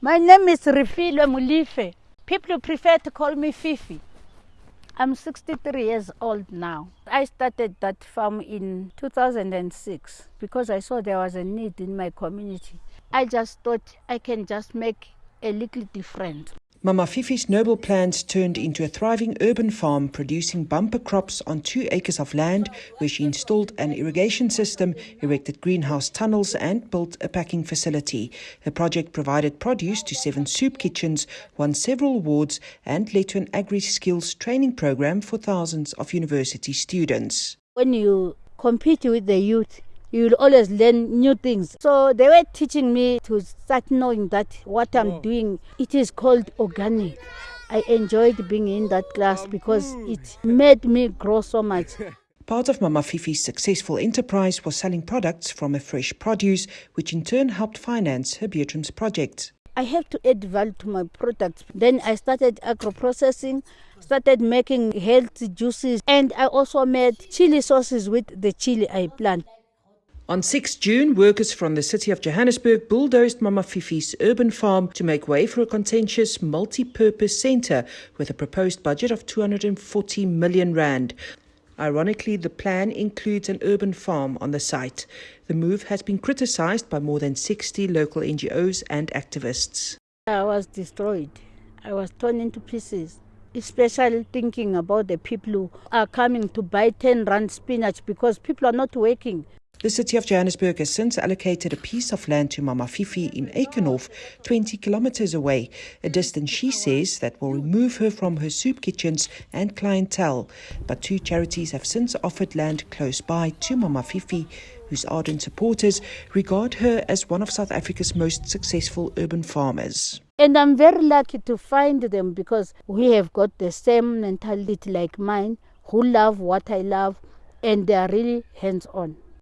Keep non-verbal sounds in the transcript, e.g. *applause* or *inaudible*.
My name is Refilwe Mulife. People prefer to call me Fifi. I'm 63 years old now. I started that farm in 2006 because I saw there was a need in my community. I just thought I can just make a little difference. Mama Fifi's noble plans turned into a thriving urban farm producing bumper crops on two acres of land where she installed an irrigation system, erected greenhouse tunnels and built a packing facility. Her project provided produce to seven soup kitchens, won several awards and led to an agri-skills training program for thousands of university students. When you compete with the youth, you will always learn new things. So they were teaching me to start knowing that what I'm oh. doing, it is called organic. I enjoyed being in that class because it made me grow so much. *laughs* Part of Mama Fifi's successful enterprise was selling products from her fresh produce, which in turn helped finance her Beatrums project. I have to add value to my products. Then I started agro processing, started making healthy juices, and I also made chili sauces with the chili I plant. On 6 June, workers from the city of Johannesburg bulldozed Mama Fifi's urban farm to make way for a contentious multi-purpose centre with a proposed budget of 240 million rand. Ironically, the plan includes an urban farm on the site. The move has been criticised by more than 60 local NGOs and activists. I was destroyed. I was torn into pieces, especially thinking about the people who are coming to buy 10 rand spinach because people are not working. The city of Johannesburg has since allocated a piece of land to Mama Fifi in Eikenhof, 20 kilometers away, a distance she says that will remove her from her soup kitchens and clientele. But two charities have since offered land close by to Mama Fifi, whose ardent supporters regard her as one of South Africa's most successful urban farmers. And I'm very lucky to find them because we have got the same mentality like mine, who love what I love, and they are really hands on.